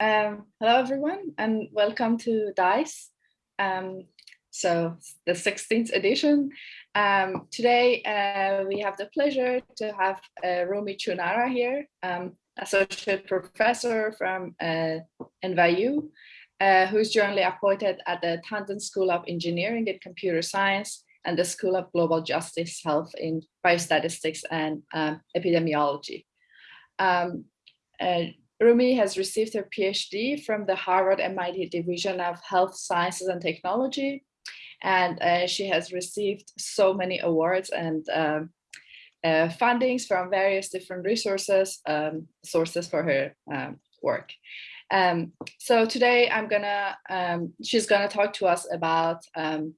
Um, hello, everyone, and welcome to DICE. Um, so the 16th edition. Um, today, uh, we have the pleasure to have uh, Rumi Chunara here, um, associate professor from uh, NYU, uh, who's jointly appointed at the Tandon School of Engineering and Computer Science and the School of Global Justice Health in Biostatistics and um, Epidemiology. Um, uh, Rumi has received her PhD from the Harvard MIT Division of Health Sciences and Technology. And uh, she has received so many awards and um, uh, fundings from various different resources, um, sources for her um, work. Um, so today I'm gonna, um, she's gonna talk to us about um,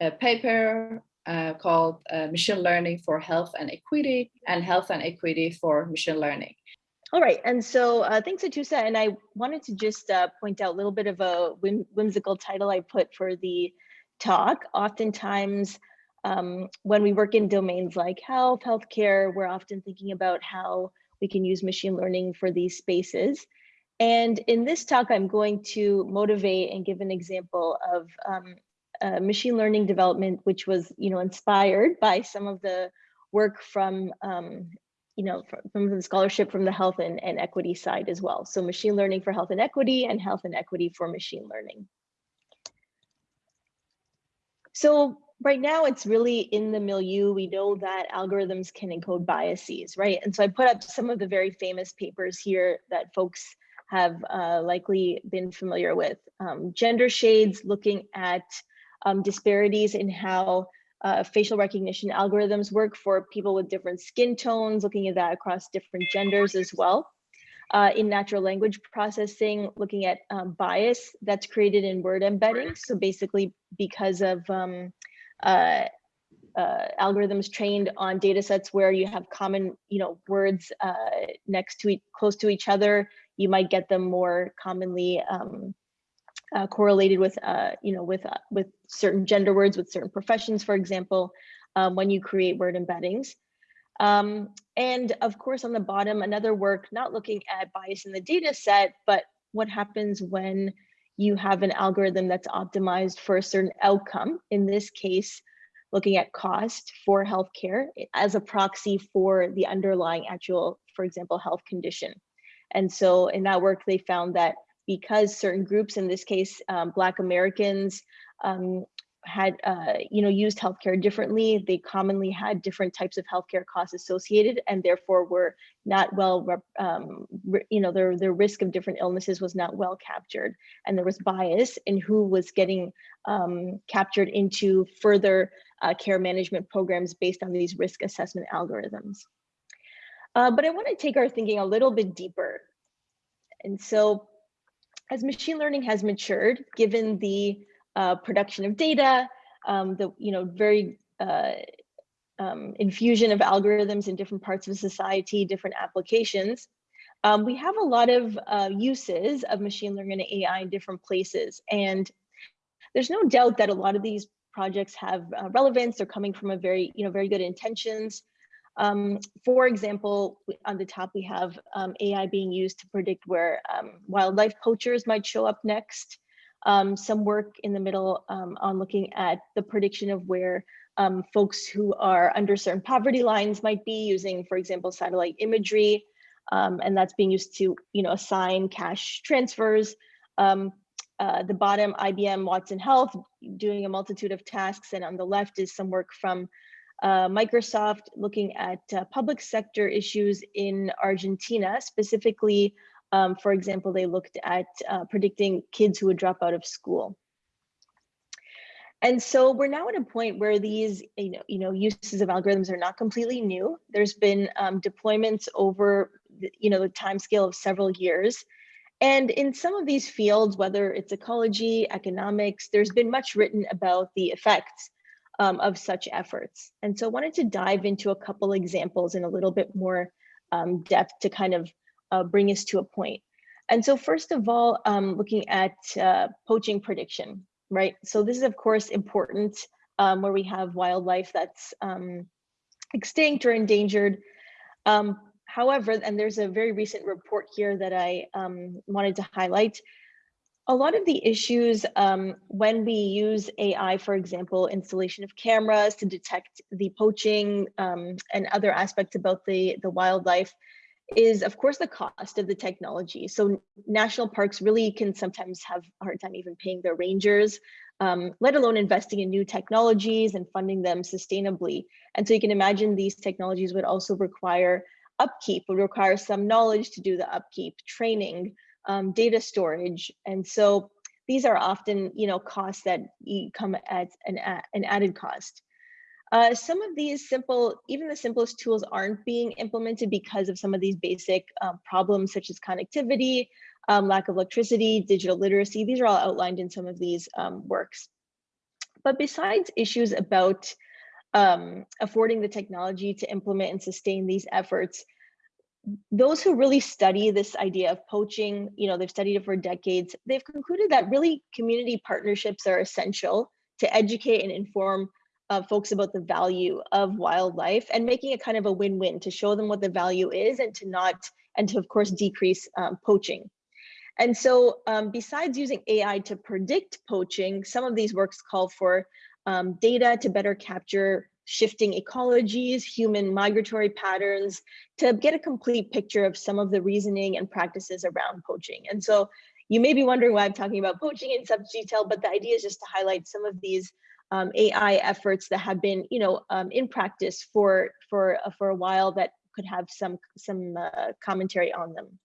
a paper uh, called uh, Machine Learning for Health and Equity and Health and Equity for Machine Learning. All right, and so uh, thanks, Atusa. And I wanted to just uh, point out a little bit of a whim whimsical title I put for the talk. Oftentimes, um, when we work in domains like health, healthcare, we're often thinking about how we can use machine learning for these spaces. And in this talk, I'm going to motivate and give an example of um, uh, machine learning development, which was, you know, inspired by some of the work from um, you know, from, the scholarship from the health and, and equity side as well. So machine learning for health and equity and health and equity for machine learning. So right now it's really in the milieu. We know that algorithms can encode biases, right? And so I put up some of the very famous papers here that folks have uh, likely been familiar with. Um, gender shades looking at um, disparities in how uh, facial recognition algorithms work for people with different skin tones, looking at that across different genders as well. Uh, in natural language processing, looking at um, bias that's created in word embeddings. So basically because of um, uh, uh, algorithms trained on data sets where you have common you know, words uh, next to each, close to each other, you might get them more commonly um, uh, correlated with, uh, you know, with, uh, with certain gender words, with certain professions, for example, um, when you create word embeddings. Um, and of course, on the bottom, another work, not looking at bias in the data set, but what happens when you have an algorithm that's optimized for a certain outcome, in this case, looking at cost for healthcare as a proxy for the underlying actual, for example, health condition. And so in that work, they found that because certain groups, in this case, um, Black Americans, um, had uh, you know used healthcare differently. They commonly had different types of healthcare costs associated, and therefore were not well, um, you know, their their risk of different illnesses was not well captured, and there was bias in who was getting um, captured into further uh, care management programs based on these risk assessment algorithms. Uh, but I want to take our thinking a little bit deeper, and so as machine learning has matured, given the uh, production of data, um, the you know very uh, um, infusion of algorithms in different parts of society, different applications, um, we have a lot of uh, uses of machine learning and AI in different places. And there's no doubt that a lot of these projects have uh, relevance. They're coming from a very, you know, very good intentions. Um, for example, on the top, we have um, AI being used to predict where um, wildlife poachers might show up next. Um, some work in the middle um, on looking at the prediction of where um, folks who are under certain poverty lines might be using, for example, satellite imagery. and that's being used to you know, assign cash transfers. Uh, the bottom, IBM Watson Health, doing a multitude of tasks. And on the left is some work from uh, Microsoft looking at uh, public sector issues in Argentina, specifically, um, for example, they looked at uh, predicting kids who would drop out of school. And so we're now at a point where these you know, you know, uses of algorithms are not completely new. There's been um, deployments over the, you know, the time scale of several years. And in some of these fields, whether it's ecology, economics, there's been much written about the effects um, of such efforts. And so I wanted to dive into a couple examples in a little bit more um, depth to kind of uh, bring us to a point. And so first of all, um, looking at uh, poaching prediction, right? So this is of course important um, where we have wildlife that's um, extinct or endangered. Um, however, and there's a very recent report here that I wanted to highlight, a lot of the issues um, when we use AI, for example, installation of cameras to detect the poaching um, and other aspects about the, the wildlife is of course the cost of the technology. So national parks really can sometimes have a hard time even paying their rangers, um, let alone investing in new technologies and funding them sustainably. And so you can imagine these technologies would also require upkeep, would require some knowledge to do the upkeep, training, um, data storage. And so these are often, you know, costs that come at an, an added cost. Uh, some of these simple, even the simplest tools aren't being implemented because of some of these basic um, problems such as connectivity, um, lack of electricity, digital literacy. These are all outlined in some of these um, works. But besides issues about um, affording the technology to implement and sustain these efforts, those who really study this idea of poaching, you know, they've studied it for decades, they've concluded that really community partnerships are essential to educate and inform uh, folks about the value of wildlife and making it kind of a win-win to show them what the value is and to not, and to of course decrease um, poaching. And so um, besides using AI to predict poaching, some of these works call for um, data to better capture shifting ecologies, human migratory patterns, to get a complete picture of some of the reasoning and practices around poaching. And so you may be wondering why I'm talking about poaching in such detail, but the idea is just to highlight some of these um, AI efforts that have been, you know, um, in practice for for uh, for a while that could have some some uh, commentary on them.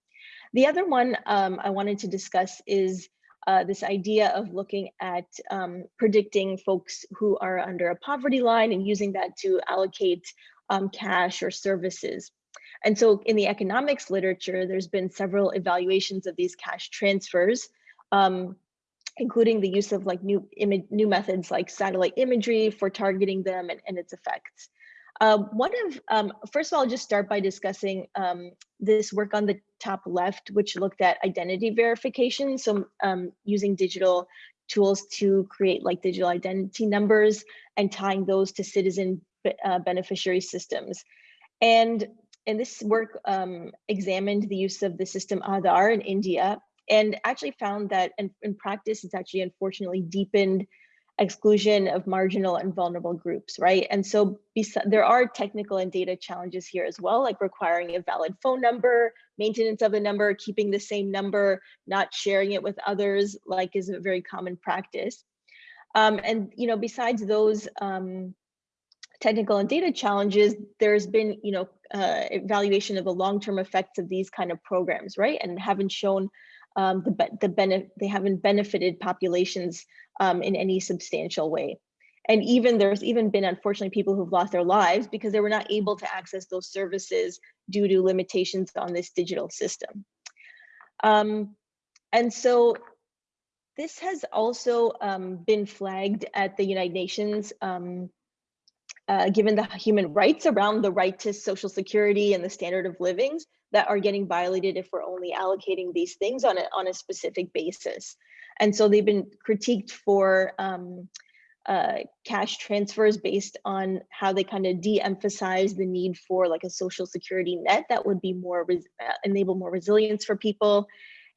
The other one um, I wanted to discuss is uh, this idea of looking at um, predicting folks who are under a poverty line and using that to allocate um, cash or services. And so in the economics literature, there's been several evaluations of these cash transfers, um, including the use of like new image, new methods like satellite imagery for targeting them and, and its effects. Um, one of, um, first of all, I'll just start by discussing um, this work on the top left, which looked at identity verification. So um, using digital tools to create like digital identity numbers and tying those to citizen uh, beneficiary systems. And, and this work um, examined the use of the system Aadhaar in India and actually found that in, in practice, it's actually unfortunately deepened exclusion of marginal and vulnerable groups, right? And so there are technical and data challenges here as well, like requiring a valid phone number, maintenance of the number, keeping the same number, not sharing it with others, like is a very common practice. Um, and, you know, besides those um, technical and data challenges, there's been, you know, uh, evaluation of the long-term effects of these kind of programs, right? And haven't shown um, the, the they haven't benefited populations um, in any substantial way. And even there's even been unfortunately people who've lost their lives because they were not able to access those services due to limitations on this digital system. Um, and so this has also um, been flagged at the United Nations um, uh, given the human rights around the right to social security and the standard of livings that are getting violated if we're only allocating these things on a, on a specific basis. And so they've been critiqued for um, uh, cash transfers based on how they kind of de-emphasize the need for like a social security net that would be more, uh, enable more resilience for people.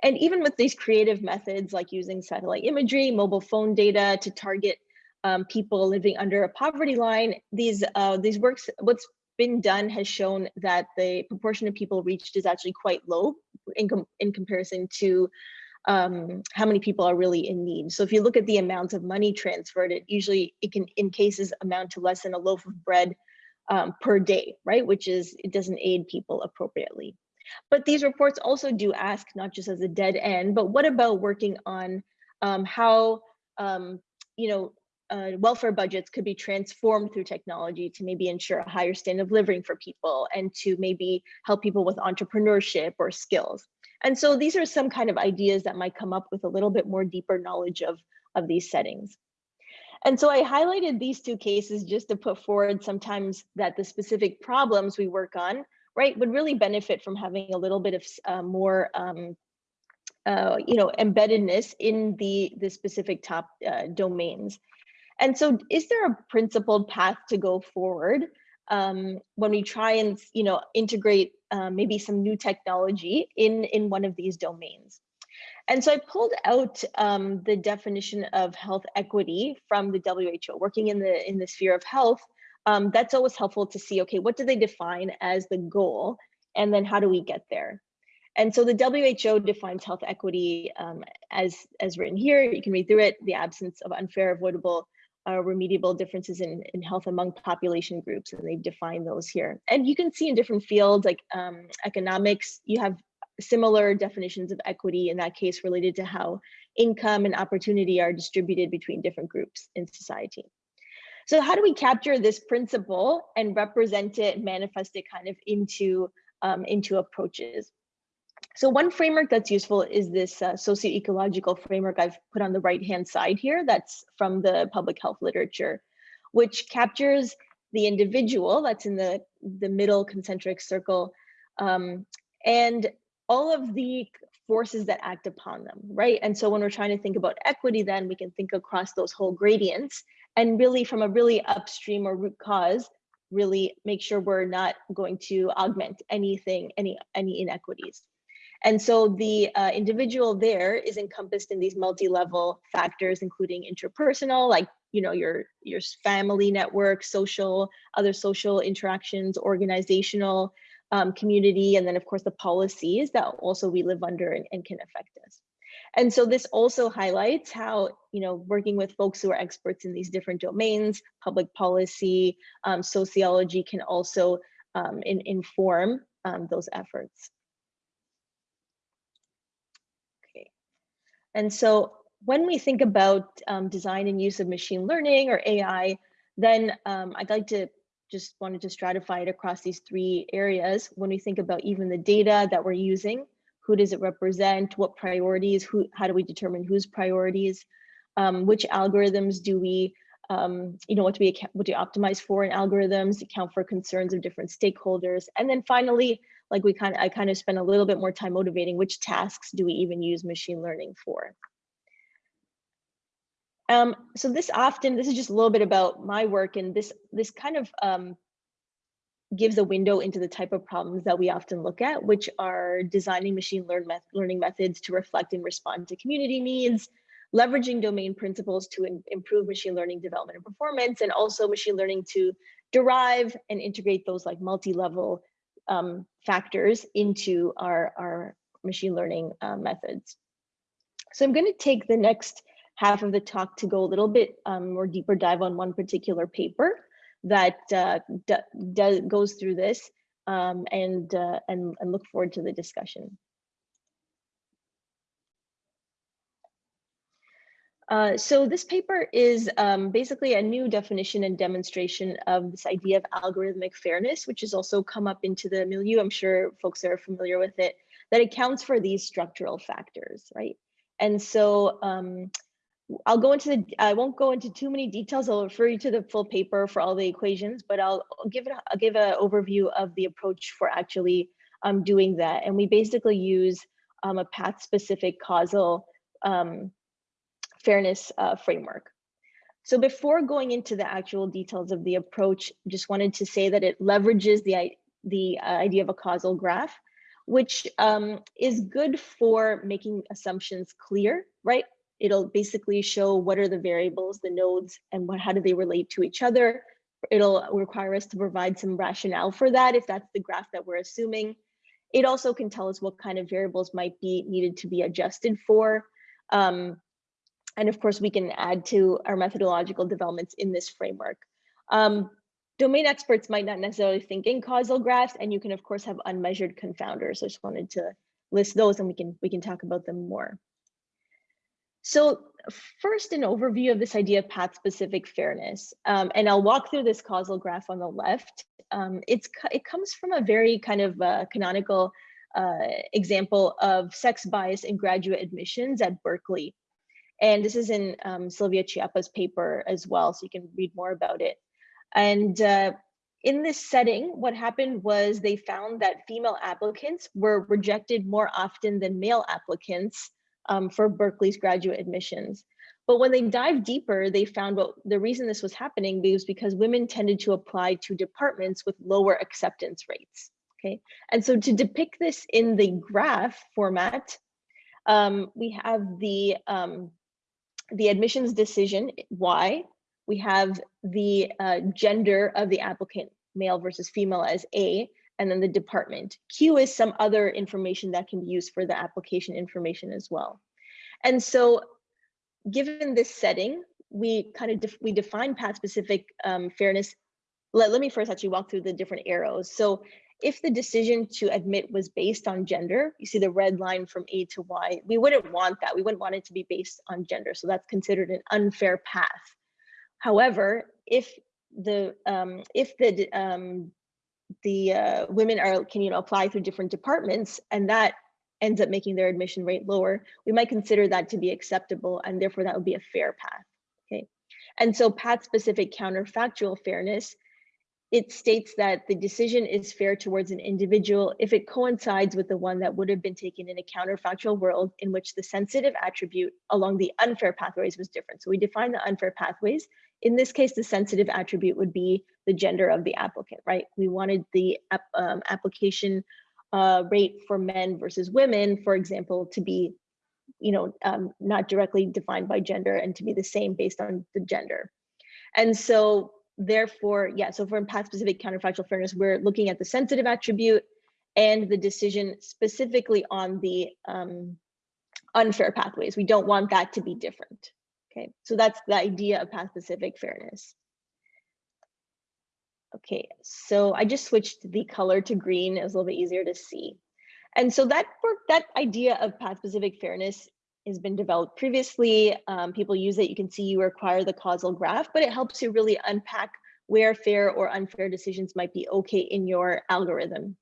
And even with these creative methods like using satellite imagery, mobile phone data to target um, people living under a poverty line, these uh, these works, what's been done has shown that the proportion of people reached is actually quite low in, com in comparison to um, how many people are really in need. So if you look at the amount of money transferred, it usually, it can in cases amount to less than a loaf of bread um, per day, right? Which is, it doesn't aid people appropriately. But these reports also do ask, not just as a dead end, but what about working on um, how, um, you know, uh, welfare budgets could be transformed through technology to maybe ensure a higher standard of living for people and to maybe help people with entrepreneurship or skills. And so these are some kind of ideas that might come up with a little bit more deeper knowledge of, of these settings. And so I highlighted these two cases just to put forward sometimes that the specific problems we work on, right, would really benefit from having a little bit of uh, more um, uh, you know, embeddedness in the, the specific top uh, domains. And so is there a principled path to go forward? um, when we try and you know integrate uh, maybe some new technology in in one of these domains. And so I pulled out um, the definition of health equity from the WHO, working in the in the sphere of health. Um, that's always helpful to see, okay, what do they define as the goal? And then how do we get there? And so the WHO defines health equity um, as, as written here. You can read through it, the absence of unfair, avoidable, uh, remediable differences in, in health among population groups, and they've defined those here. And you can see in different fields like um, economics, you have similar definitions of equity in that case related to how income and opportunity are distributed between different groups in society. So how do we capture this principle and represent it, manifest it kind of into, um, into approaches? So one framework that's useful is this uh, socio-ecological framework I've put on the right-hand side here. That's from the public health literature, which captures the individual that's in the, the middle concentric circle um, and all of the forces that act upon them, right? And so when we're trying to think about equity, then we can think across those whole gradients and really from a really upstream or root cause, really make sure we're not going to augment anything, any, any inequities. And so the uh, individual there is encompassed in these multi-level factors, including interpersonal, like you know your your family network, social, other social interactions, organizational, um, community, and then of course the policies that also we live under and, and can affect us. And so this also highlights how, you know, working with folks who are experts in these different domains, public policy, um, sociology can also um, in, inform um, those efforts. Okay. And so when we think about um, design and use of machine learning or AI, then um, I'd like to just wanted to stratify it across these three areas. When we think about even the data that we're using, who does it represent, what priorities, who, how do we determine whose priorities, um, which algorithms do we, um, you know, what do we what do we optimize for in algorithms, account for concerns of different stakeholders, and then finally, like we kind of, I kind of spent a little bit more time motivating which tasks do we even use machine learning for. Um, so this often, this is just a little bit about my work and this, this kind of um, gives a window into the type of problems that we often look at, which are designing machine learn met learning methods to reflect and respond to community needs, leveraging domain principles to improve machine learning development and performance, and also machine learning to derive and integrate those like multi-level um, factors into our, our machine learning uh, methods. So I'm going to take the next half of the talk to go a little bit um, more deeper dive on one particular paper that uh, goes through this um, and, uh, and, and look forward to the discussion. Uh, so this paper is um, basically a new definition and demonstration of this idea of algorithmic fairness, which has also come up into the milieu. I'm sure folks are familiar with it, that accounts for these structural factors, right? And so um, I'll go into the, I won't go into too many details. I'll refer you to the full paper for all the equations, but I'll, give it, I'll give an overview of the approach for actually um, doing that. And we basically use um, a path specific causal um, fairness uh, framework. So before going into the actual details of the approach, just wanted to say that it leverages the, the uh, idea of a causal graph, which um, is good for making assumptions clear, right? It'll basically show what are the variables, the nodes, and what, how do they relate to each other. It'll require us to provide some rationale for that if that's the graph that we're assuming. It also can tell us what kind of variables might be needed to be adjusted for. Um, and of course, we can add to our methodological developments in this framework. Um, domain experts might not necessarily think in causal graphs, and you can of course have unmeasured confounders. I just wanted to list those and we can, we can talk about them more. So first an overview of this idea of path-specific fairness, um, and I'll walk through this causal graph on the left. Um, it's It comes from a very kind of uh, canonical uh, example of sex bias in graduate admissions at Berkeley. And this is in um, Silvia Chiappa's paper as well, so you can read more about it. And uh, in this setting, what happened was they found that female applicants were rejected more often than male applicants um, for Berkeley's graduate admissions, But when they dive deeper, they found what the reason this was happening was because women tended to apply to departments with lower acceptance rates. Okay, and so to depict this in the graph format, um, we have the um, the admissions decision Y. We have the uh, gender of the applicant, male versus female, as A, and then the department. Q is some other information that can be used for the application information as well. And so given this setting, we kind of def we define path specific um, fairness. Let, let me first actually walk through the different arrows. So if the decision to admit was based on gender, you see the red line from A to Y, we wouldn't want that. We wouldn't want it to be based on gender. So that's considered an unfair path. However, if the um, if the um, the uh, women are can you know apply through different departments and that ends up making their admission rate lower, we might consider that to be acceptable and therefore that would be a fair path. Okay. And so path specific counterfactual fairness, it states that the decision is fair towards an individual if it coincides with the one that would have been taken in a counterfactual world in which the sensitive attribute along the unfair pathways was different. So we define the unfair pathways. In this case, the sensitive attribute would be the gender of the applicant, right? We wanted the um, application uh, rate for men versus women, for example, to be, you know, um, not directly defined by gender and to be the same based on the gender. And so therefore, yeah, so for path specific counterfactual fairness, we're looking at the sensitive attribute and the decision specifically on the um, unfair pathways. We don't want that to be different. Okay, so that's the idea of path specific fairness. Okay, so I just switched the color to green. It was a little bit easier to see. And so that work, that idea of path-specific fairness has been developed previously. Um, people use it. You can see you require the causal graph, but it helps you really unpack where fair or unfair decisions might be okay in your algorithm.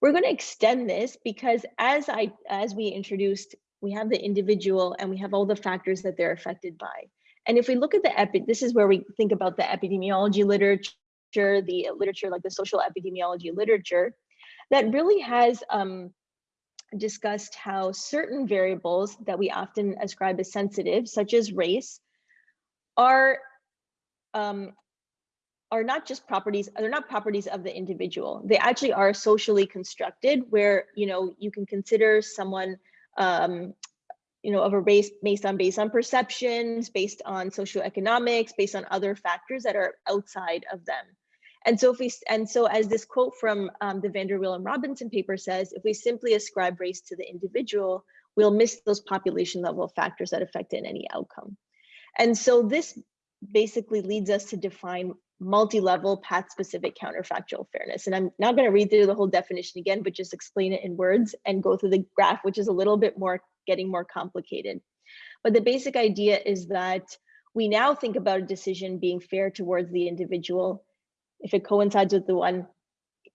We're going to extend this because as I as we introduced, we have the individual and we have all the factors that they're affected by. And if we look at the epi, this is where we think about the epidemiology literature the literature, like the social epidemiology literature, that really has um, discussed how certain variables that we often ascribe as sensitive, such as race, are um, are not just properties, they're not properties of the individual. They actually are socially constructed where, you know, you can consider someone um, you know, of a race based on based on perceptions, based on socioeconomics, based on other factors that are outside of them. And so if we, and so as this quote from um, the VanderWeele and Robinson paper says, if we simply ascribe race to the individual, we'll miss those population level factors that affect in any outcome. And so this basically leads us to define multi-level path-specific counterfactual fairness. And I'm not going to read through the whole definition again, but just explain it in words and go through the graph, which is a little bit more getting more complicated. But the basic idea is that we now think about a decision being fair towards the individual if it coincides with the one,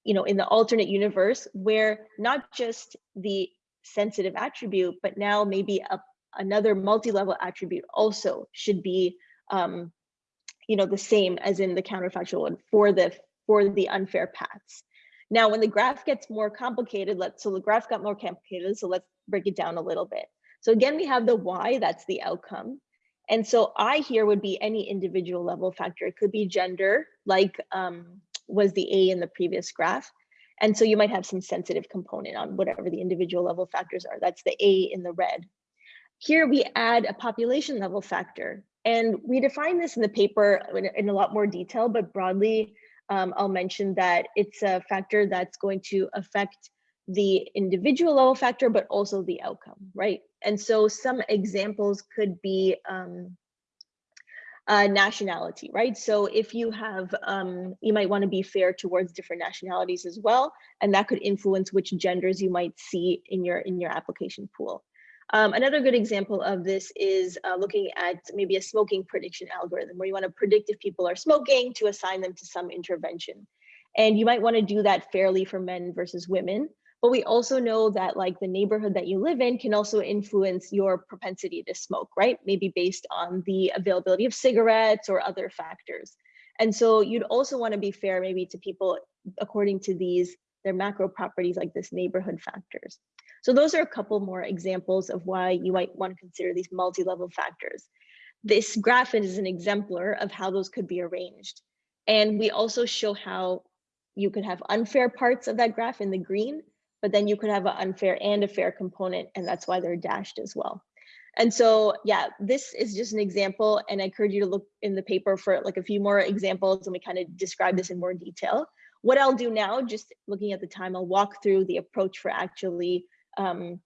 you know, in the alternate universe where not just the sensitive attribute, but now maybe a, another multi-level attribute also should be, um, you know, the same as in the counterfactual one for the for the unfair paths. Now, when the graph gets more complicated, let's so the graph got more complicated, so let's break it down a little bit. So again, we have the y, that's the outcome. And so I here would be any individual level factor. It could be gender, like um, was the A in the previous graph. And so you might have some sensitive component on whatever the individual level factors are. That's the A in the red. Here we add a population level factor. And we define this in the paper in, in a lot more detail, but broadly, um, I'll mention that it's a factor that's going to affect the individual level factor, but also the outcome, right? And so some examples could be um, uh, nationality, right? So if you have, um, you might want to be fair towards different nationalities as well, and that could influence which genders you might see in your in your application pool. Um, another good example of this is uh, looking at maybe a smoking prediction algorithm where you want to predict if people are smoking to assign them to some intervention. And you might want to do that fairly for men versus women. But we also know that like the neighborhood that you live in can also influence your propensity to smoke, right? Maybe based on the availability of cigarettes or other factors. And so you'd also want to be fair maybe to people according to these, their macro properties like this neighborhood factors. So those are a couple more examples of why you might want to consider these multi-level factors. this graph is an exemplar of how those could be arranged. And we also show how you could have unfair parts of that graph in the green, but then you could have an unfair and a fair component, and that's why they're dashed as well. And so, yeah, this is just an example, and I encourage you to look in the paper for like a few more examples, and we kind of describe this in more detail. What I'll do now, just looking at the time, I'll walk through the approach for actually um,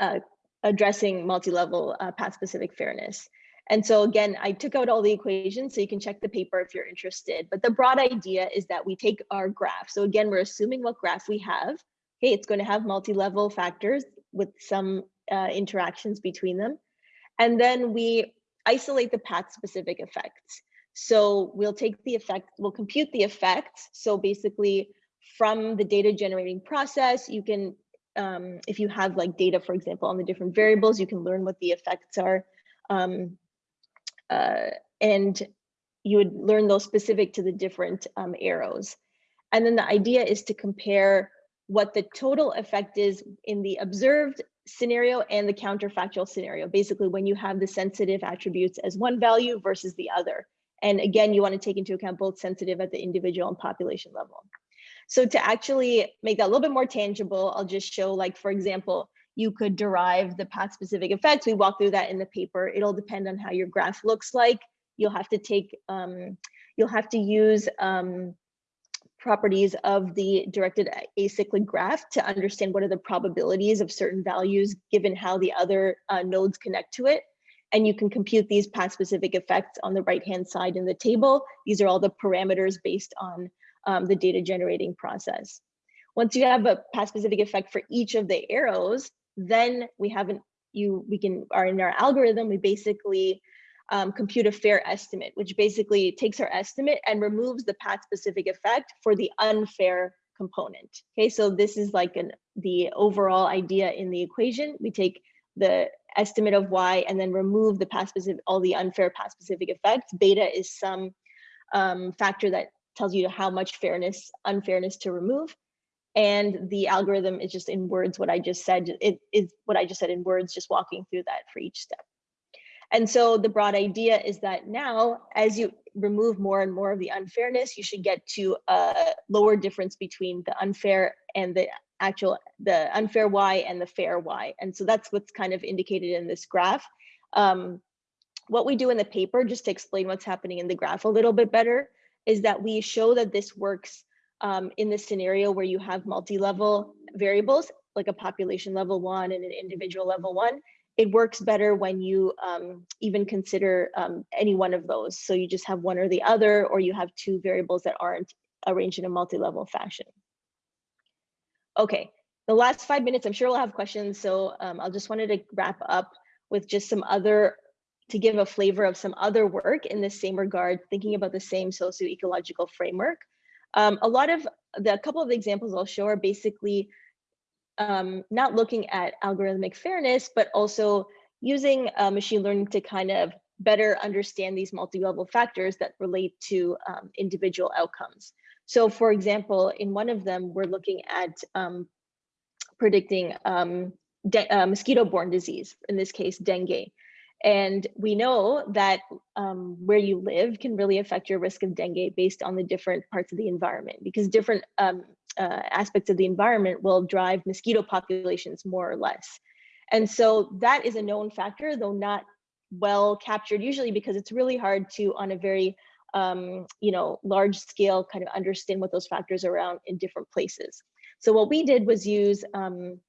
uh, addressing multi-level uh, path-specific fairness. And so again, I took out all the equations so you can check the paper if you're interested. But the broad idea is that we take our graph. So again, we're assuming what graph we have. Okay, it's going to have multi-level factors with some uh, interactions between them. And then we isolate the path-specific effects. So we'll take the effect, we'll compute the effects. So basically from the data generating process, you can, um, if you have like data, for example, on the different variables, you can learn what the effects are. Um, uh, and you would learn those specific to the different um, arrows. And then the idea is to compare what the total effect is in the observed scenario and the counterfactual scenario, basically when you have the sensitive attributes as one value versus the other. And again, you want to take into account both sensitive at the individual and population level. So to actually make that a little bit more tangible, I'll just show like, for example, you could derive the path specific effects. We walk through that in the paper. It'll depend on how your graph looks like. You'll have to take, um, you'll have to use um, properties of the directed acyclic graph to understand what are the probabilities of certain values given how the other uh, nodes connect to it. And you can compute these path specific effects on the right hand side in the table. These are all the parameters based on um, the data generating process. Once you have a path specific effect for each of the arrows, then we haven't you we can are in our algorithm we basically um, compute a fair estimate which basically takes our estimate and removes the path specific effect for the unfair component okay so this is like an the overall idea in the equation we take the estimate of y and then remove the path specific all the unfair path specific effects beta is some um, factor that tells you how much fairness unfairness to remove and the algorithm is just in words what I just said. It is what I just said in words, just walking through that for each step. And so the broad idea is that now, as you remove more and more of the unfairness, you should get to a lower difference between the unfair and the actual, the unfair Y and the fair Y. And so that's what's kind of indicated in this graph. Um, what we do in the paper, just to explain what's happening in the graph a little bit better, is that we show that this works um, in the scenario where you have multi-level variables, like a population level one and an individual level one, it works better when you um, even consider um, any one of those. So you just have one or the other, or you have two variables that aren't arranged in a multi-level fashion. Okay, the last five minutes, I'm sure we'll have questions. So um, I'll just wanted to wrap up with just some other, to give a flavor of some other work in the same regard, thinking about the same socio-ecological framework. Um, a lot of the a couple of examples I'll show are basically um, not looking at algorithmic fairness, but also using uh, machine learning to kind of better understand these multi-level factors that relate to um, individual outcomes. So for example, in one of them, we're looking at um, predicting um, uh, mosquito-borne disease, in this case, dengue. And we know that um, where you live can really affect your risk of dengue based on the different parts of the environment because different um, uh, aspects of the environment will drive mosquito populations more or less. And so that is a known factor, though not well captured usually because it's really hard to on a very um, you know, large scale kind of understand what those factors are around in different places. So what we did was use um,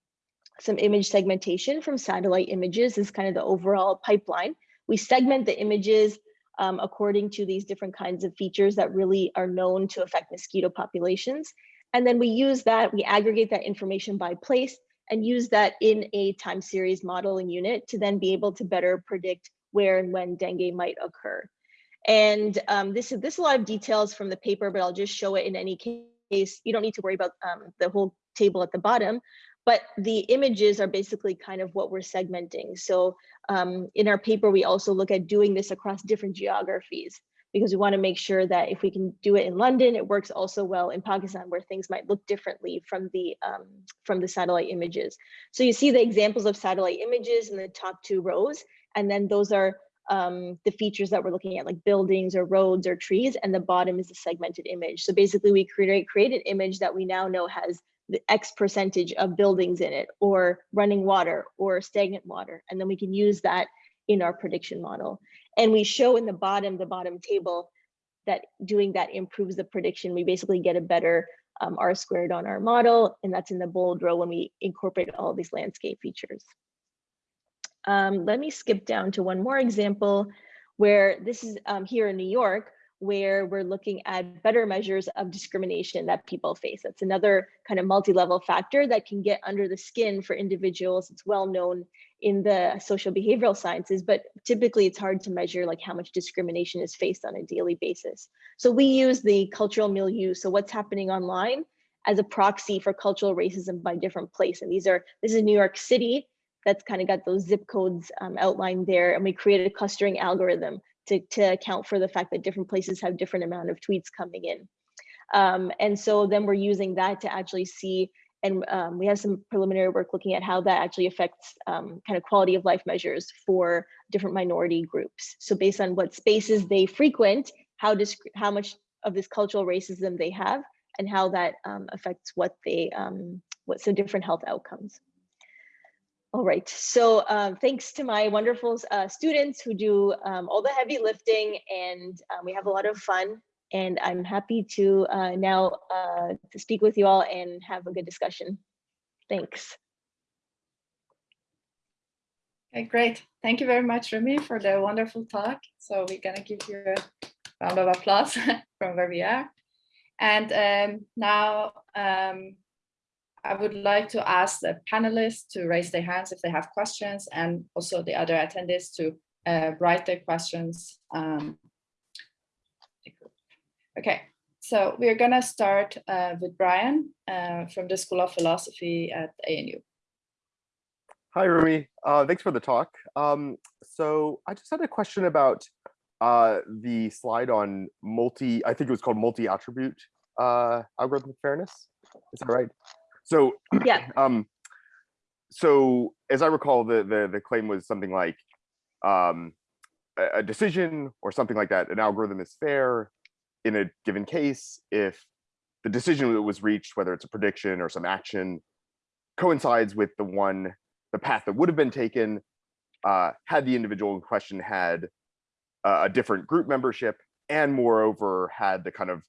some image segmentation from satellite images is kind of the overall pipeline. We segment the images um, according to these different kinds of features that really are known to affect mosquito populations. And then we use that, we aggregate that information by place and use that in a time series modeling unit to then be able to better predict where and when dengue might occur. And um, this, is, this is a lot of details from the paper, but I'll just show it in any case. You don't need to worry about um, the whole table at the bottom, but the images are basically kind of what we're segmenting. So um, in our paper, we also look at doing this across different geographies because we want to make sure that if we can do it in London, it works also well in Pakistan where things might look differently from the um, from the satellite images. So you see the examples of satellite images in the top two rows, and then those are um, the features that we're looking at, like buildings or roads or trees, and the bottom is a segmented image. So basically we create, create an image that we now know has the X percentage of buildings in it, or running water, or stagnant water. And then we can use that in our prediction model. And we show in the bottom, the bottom table, that doing that improves the prediction. We basically get a better um, R squared on our model, and that's in the bold row when we incorporate all these landscape features. Um, let me skip down to one more example where this is um, here in New York, where we're looking at better measures of discrimination that people face. That's another kind of multi-level factor that can get under the skin for individuals. It's well known in the social behavioral sciences, but typically it's hard to measure like how much discrimination is faced on a daily basis. So we use the cultural milieu, so what's happening online as a proxy for cultural racism by different place. And these are, this is New York City, that's kind of got those zip codes um, outlined there. And we created a clustering algorithm to, to account for the fact that different places have different amount of tweets coming in. Um, and so then we're using that to actually see, and um, we have some preliminary work looking at how that actually affects um, kind of quality of life measures for different minority groups. So based on what spaces they frequent, how, how much of this cultural racism they have, and how that um, affects what they, um, what some different health outcomes. All right, so um, thanks to my wonderful uh, students who do um, all the heavy lifting and we have a lot of fun and I'm happy to uh, now uh, to speak with you all and have a good discussion. Thanks. Okay, great. Thank you very much, Remy, for the wonderful talk. So we're gonna give you a round of applause from where we are. And um, now um, I would like to ask the panelists to raise their hands if they have questions and also the other attendees to uh, write their questions. Um, okay, so we're gonna start uh, with Brian uh, from the School of Philosophy at ANU. Hi, Rumi. Uh, thanks for the talk. Um, so I just had a question about uh, the slide on multi, I think it was called multi-attribute uh, algorithmic fairness. Is that right? So yeah. Um, so as I recall, the the the claim was something like um, a, a decision or something like that. An algorithm is fair in a given case if the decision that was reached, whether it's a prediction or some action, coincides with the one the path that would have been taken uh, had the individual in question had a different group membership and moreover had the kind of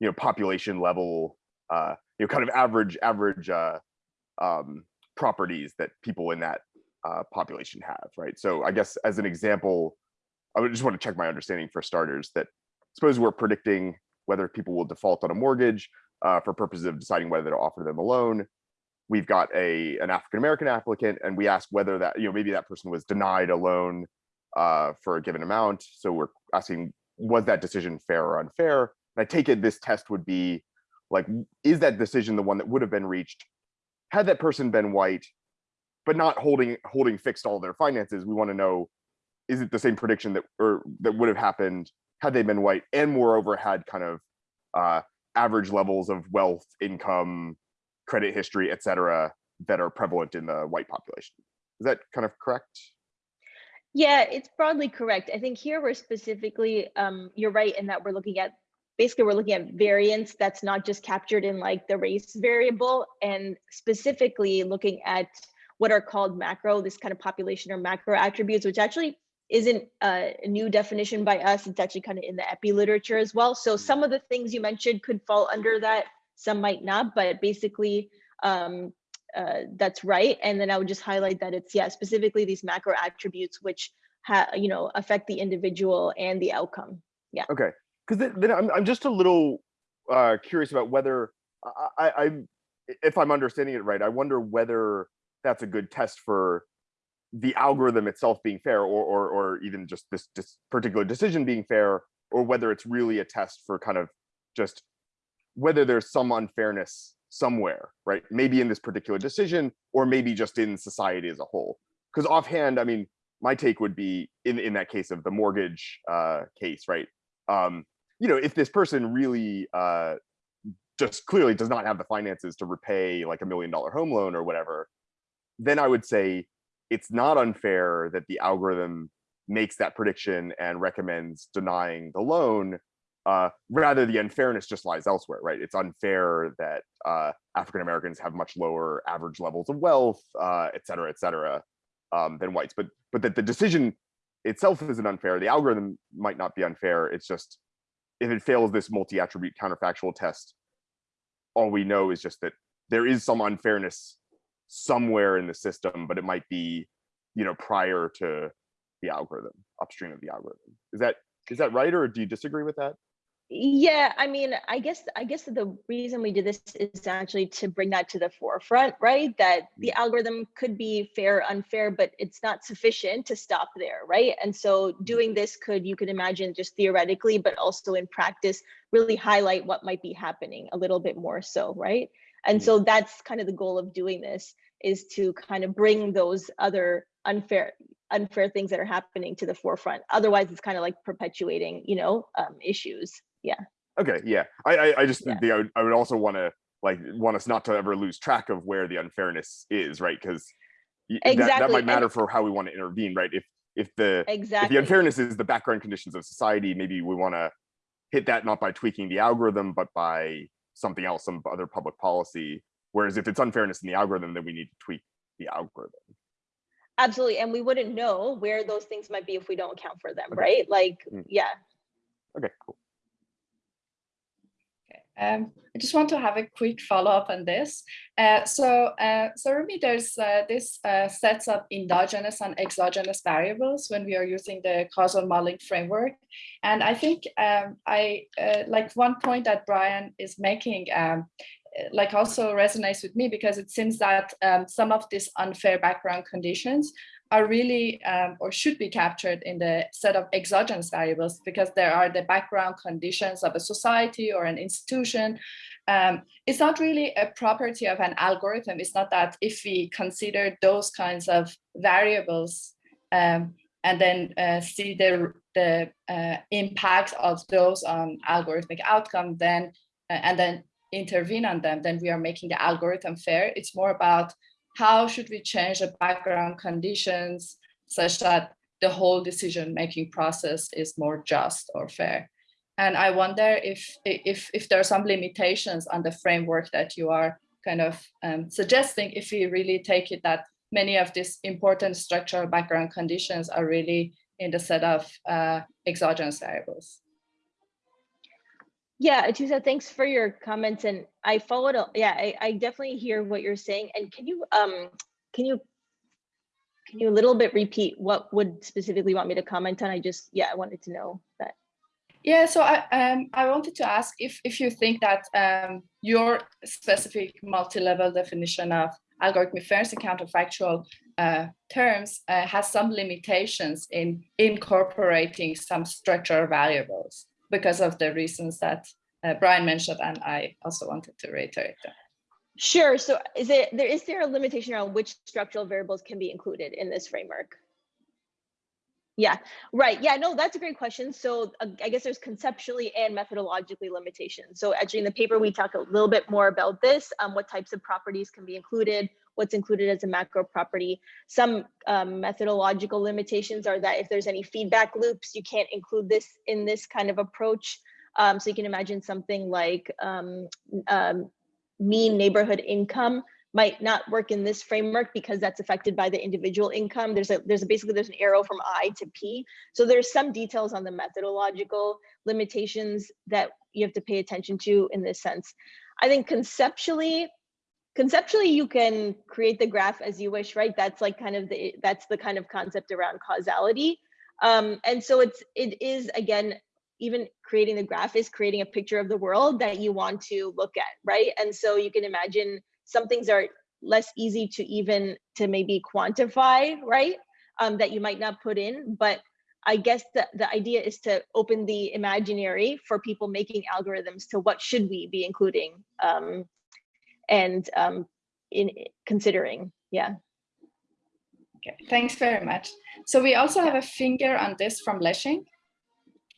you know population level uh, you know kind of average average uh, um, properties that people in that uh, population have, right? So I guess as an example, I would just want to check my understanding for starters that suppose we're predicting whether people will default on a mortgage uh, for purposes of deciding whether to offer them a loan. We've got a an African American applicant, and we ask whether that you know maybe that person was denied a loan uh, for a given amount. So we're asking was that decision fair or unfair? And I take it this test would be like is that decision the one that would have been reached had that person been white but not holding holding fixed all their finances we want to know is it the same prediction that or that would have happened had they been white and moreover had kind of uh, average levels of wealth income credit history etc that are prevalent in the white population. Is that kind of correct? Yeah it's broadly correct. I think here we're specifically um, you're right in that we're looking at basically we're looking at variance that's not just captured in like the race variable and specifically looking at what are called macro, this kind of population or macro attributes, which actually isn't a new definition by us. It's actually kind of in the epi literature as well. So some of the things you mentioned could fall under that, some might not, but basically um, uh, that's right. And then I would just highlight that it's, yeah, specifically these macro attributes, which you know, affect the individual and the outcome. Yeah. Okay because then, then I'm, I'm just a little uh, curious about whether I, I, if I'm understanding it right, I wonder whether that's a good test for the algorithm itself being fair or, or, or even just this, this particular decision being fair, or whether it's really a test for kind of just whether there's some unfairness somewhere, right? Maybe in this particular decision, or maybe just in society as a whole. Because offhand, I mean, my take would be in, in that case of the mortgage uh, case, right? Um, you know, if this person really uh, just clearly does not have the finances to repay like a million dollar home loan or whatever, then I would say it's not unfair that the algorithm makes that prediction and recommends denying the loan, uh, rather the unfairness just lies elsewhere, right? It's unfair that uh, African Americans have much lower average levels of wealth, uh, et cetera, et cetera, um, than whites. But but that the decision itself isn't unfair. The algorithm might not be unfair. It's just if it fails this multi-attribute counterfactual test, all we know is just that there is some unfairness somewhere in the system, but it might be, you know, prior to the algorithm, upstream of the algorithm. Is that is that right, or do you disagree with that? Yeah, I mean, I guess I guess the reason we did this is actually to bring that to the forefront, right? That the algorithm could be fair, unfair, but it's not sufficient to stop there, right? And so mm-hmm. doing this could, you could imagine just theoretically, but also in practice, really highlight what might be happening a little bit more so, right? And so that's kind of the goal of doing this is to kind of bring those other unfair unfair things that are happening to the forefront. Otherwise, it's kind of like perpetuating, you know, um, issues. Yeah. Okay. Yeah. I I, I just Yeah. think I would, I would also want to like want us not to ever lose track of where the unfairness is, right? Because that, that Exactly, might and- matter for how we want to intervene, right? If if the if the unfairness is the background conditions of society, maybe we want to hit that not by tweaking the algorithm, but by something else, some other public policy. Whereas if it's unfairness in the algorithm, then we need to tweak the algorithm. Absolutely. And we wouldn't know where those things might be if we don't account for them, Okay. right? Like, Mm. yeah. Okay, cool. Um, I just want to have a quick follow-up on this. Uh, so, uh, so Rumi, there's uh, this uh, sets up endogenous and exogenous variables when we are using the causal modeling framework. And I think um, I uh, like one point that Brian is making, um, like also resonates with me because it seems that um, some of these unfair background conditions are really um, or should be captured in the set of exogenous variables because there are the background conditions of a society or an institution. Um, it's not really a property of an algorithm. It's not that if we consider those kinds of variables um, and then uh, see the, the uh, impact of those on algorithmic outcome, then uh, and then intervene on them, then we are making the algorithm fair. It's more about how should we change the background conditions such that the whole decision-making process is more just or fair. And I wonder if, if, if there are some limitations on the framework that you are kind of um, suggesting, if we really take it that many of these important structural background conditions are really in the set of uh, exogenous variables. Yeah, Atoosa, thanks for your comments. And I followed, yeah, I, I definitely hear what you're saying. And can you, um, can you, can you a little bit repeat what would specifically want me to comment on? I just, yeah, I wanted to know that. Yeah, so I um I wanted to ask if if you think that um your specific multi-level definition of algorithmic fairness and counterfactual uh, terms uh, has some limitations in incorporating some structural variables because of the reasons that uh, Brian mentioned, and I also wanted to reiterate. Sure. So is it, there, is there a limitation around which structural variables can be included in this framework? Yeah, right. Yeah, no, that's a great question. So uh, I guess there's conceptually and methodologically limitations. So actually in the paper, we talk a little bit more about this, um, what types of properties can be included, what's included as a macro property. Some um, methodological limitations are that if there's any feedback loops, you can't include this in this kind of approach. Um, so you can imagine something like um, um, mean neighborhood income might not work in this framework because that's affected by the individual income. There's a there's a, basically there's an arrow from I to P. So there's some details on the methodological limitations that you have to pay attention to in this sense. I think conceptually, conceptually you can create the graph as you wish, right? That's like kind of the that's the kind of concept around causality. Um, and so it's it is again even creating the graph is creating a picture of the world that you want to look at, right? And so you can imagine some things are less easy to even to maybe quantify, right? Um, that you might not put in, but I guess the, the idea is to open the imaginary for people making algorithms to what should we be including um, and um, in considering, yeah. Okay, thanks very much. So we also have a finger on this from Leshing.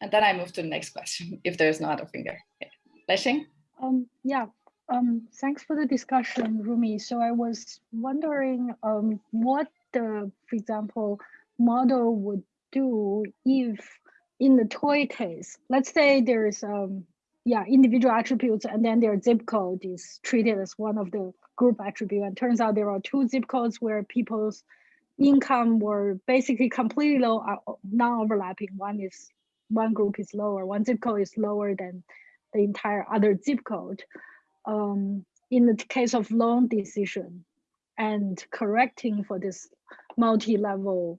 And then I move to the next question, if there's not a finger. Okay. Leshing? Um, yeah, um, thanks for the discussion, Rumi. So I was wondering um, what the, for example, model would do if in the toy case, let's say there's um yeah individual attributes and then their zip code is treated as one of the group attribute and turns out there are two zip codes where people's income were basically completely low, uh, non-overlapping. One is one group is lower, one zip code is lower than the entire other zip code. Um, in the case of loan decision and correcting for this multi-level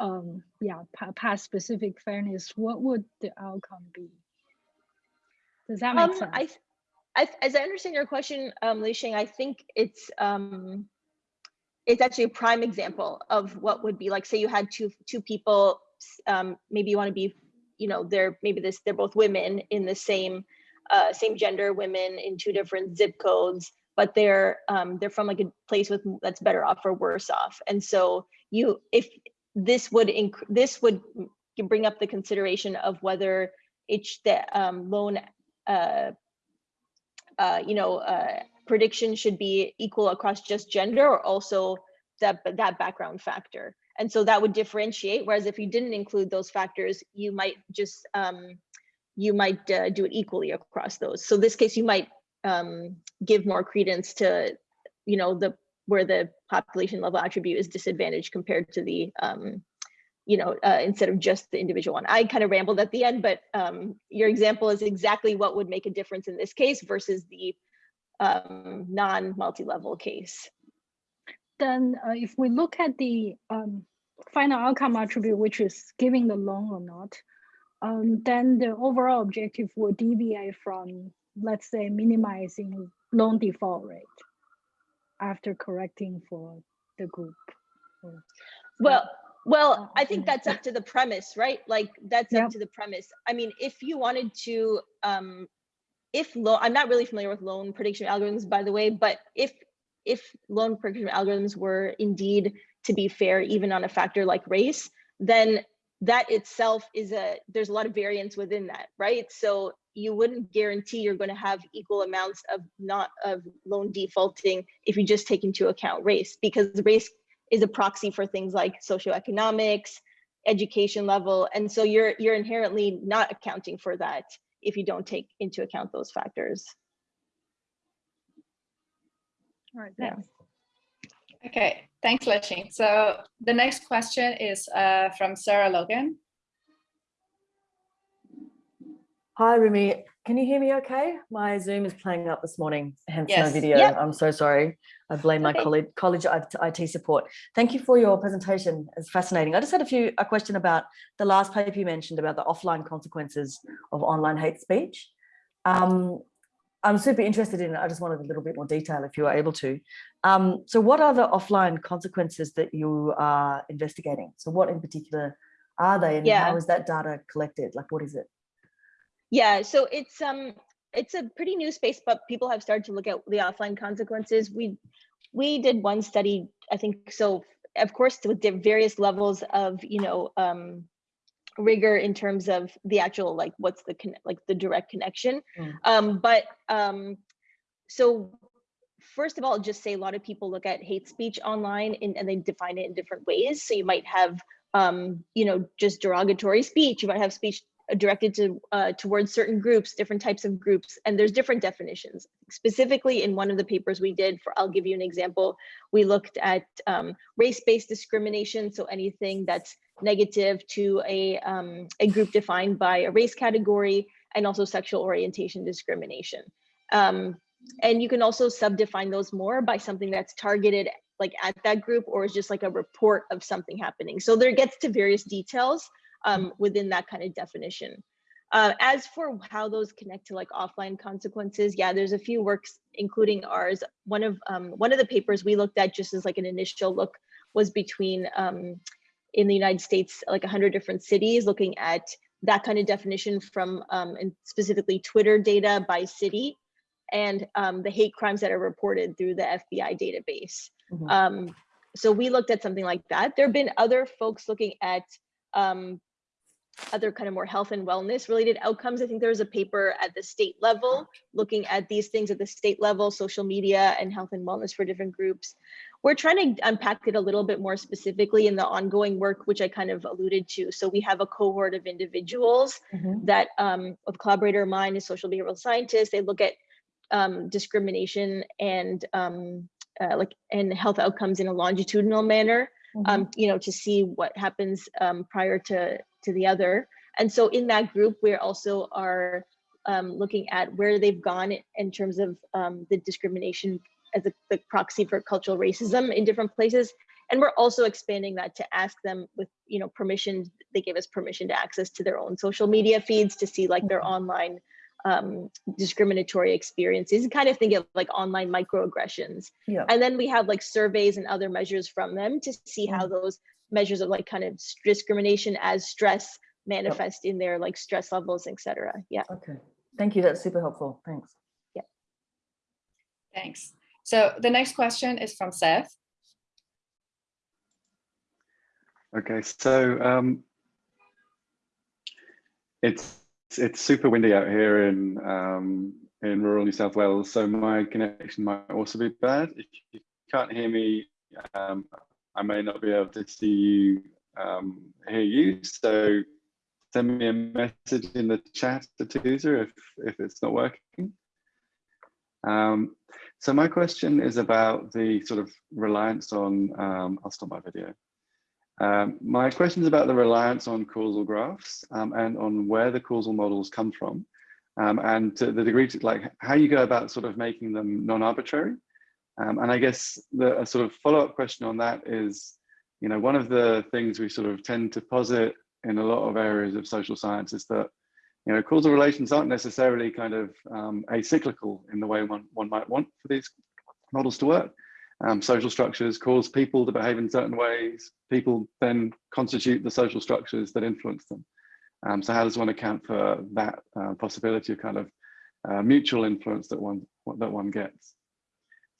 um yeah pa- past specific fairness what would the outcome be does that make Um, sense I, I, as I understand your question, um, Li Sheng, I think it's, um, it's actually a prime example of what would be like, say you had two, two people, um, maybe you want to be, you know, they're, maybe this, they're both women in the same, uh, same gender, women in two different zip codes, but they're, um, they're from like a place with, that's better off or worse off. And so you, if this would, inc- this would bring up the consideration of whether it's the, um, loan uh, uh, you know, uh, prediction should be equal across just gender or also that that background factor. And so that would differentiate. Whereas if you didn't include those factors, you might just um, you might uh, do it equally across those. So this case, you might um, give more credence to, you know, the where the population level attribute is disadvantaged compared to the um, you know, uh, instead of just the individual one. I kind of rambled at the end, but um, your example is exactly what would make a difference in this case versus the um, non-multi-level case. then uh, if we look at the um, final outcome attribute which is giving the loan or not um, then the overall objective will deviate from let's say minimizing loan default rate after correcting for the group Well, well, Oh, I think that's up to the premise, right? Like that's Yep. up to the premise. I mean, if you wanted to, um, if loan, I'm not really familiar with loan prediction algorithms, by the way, but if if loan prediction algorithms were indeed to be fair, even on a factor like race, then that itself is a there's a lot of variance within that, right? So you wouldn't guarantee you're going to have equal amounts of not of loan defaulting if you just take into account race, because race is a proxy for things like socioeconomics, education level, and so you're you're inherently not accounting for that if you don't take into account those factors. all right Yeah. thanks. Okay, thanks, Lexing. So the next question is uh, from Sarah Logan. Hi, Rumi. Can you hear me okay? My Zoom is playing up this morning, hence no video. Yep. I'm so sorry. I blame my Okay. college, college IT support. Thank you for your presentation. It's fascinating. I just had a few, a question about the last paper you mentioned about the offline consequences of online hate speech. Um, I'm super interested in it. I just wanted a little bit more detail if you are able to. Um, so what are the offline consequences that you are investigating? So what in particular are they and Yeah. how is that data collected? Like, what is it? Yeah, so it's um it's a pretty new space, but people have started to look at the offline consequences. We we did one study, I think so of course with the various levels of you know um rigor in terms of the actual like what's the like the direct connection Mm. um but um so first of all just say a lot of people look at hate speech online and, and they define it in different ways so you might have um you know just derogatory speech you might have speech directed to uh, towards certain groups, different types of groups, and there's different definitions. Specifically, in one of the papers we did, for I'll give you an example. We looked at um, race-based discrimination, so anything that's negative to a um, a group defined by a race category, and also sexual orientation discrimination. Um, and you can also subdefine those more by something that's targeted like at that group, or is just like a report of something happening. So there gets to various details um, within that kind of definition. Uh, as for how those connect to like offline consequences, yeah, there's a few works, including ours. One of um, one of the papers we looked at just as like an initial look was between um, in the United States, like 100 different cities, looking at that kind of definition from um, and specifically Twitter data by city and um, the hate crimes that are reported through the FBI database. Mhm. Um, so we looked at something like that. There have been other folks looking at um, other kind of more health and wellness related outcomes. I think there was a paper at the state level looking at these things at the state level, social media and health and wellness for different groups. we're trying to unpack it a little bit more specifically in the ongoing work, which I kind of alluded to. So we have a cohort of individuals Mhm. that um, a collaborator of mine is social behavioral scientist. They look at um, discrimination and um, uh, like and health outcomes in a longitudinal manner, Mhm. um, you know, to see what happens um, prior to to the other. And so in that group, we also are um, looking at where they've gone in terms of um, the discrimination as a the proxy for cultural racism in different places. And we're also expanding that to ask them with, you know, permission, they gave us permission to access to their own social media feeds to see like their Mhm. online um, discriminatory experiences kind of think of like online microaggressions. Yeah. And then we have like surveys and other measures from them to see how those measures of like kind of discrimination as stress manifest in their like stress levels, et cetera. Yeah. Okay. Thank you. That's super helpful. Thanks. Yeah. Thanks. So the next question is from Seth. Okay, so um, it's it's super windy out here in um, in rural New South Wales, so my connection might also be bad. If you can't hear me, um, I may not be able to see you, um, hear you. So send me a message in the chat to Tuzer if if it's not working. Um, so my question is about the sort of reliance on. Um, I'll stop my video. Um, my question is about the reliance on causal graphs um, and on where the causal models come from um, and to the degree to like how you go about sort of making them non-arbitrary. Um, and I guess the a sort of follow-up question on that is, you know, one of the things we sort of tend to posit in a lot of areas of social science is that, you know, causal relations aren't necessarily kind of um, acyclical in the way one, one might want for these models to work. Um, social structures cause people to behave in certain ways. People then constitute the social structures that influence them. Um, so how does one account for that uh, possibility of kind of uh, mutual influence that one that one gets?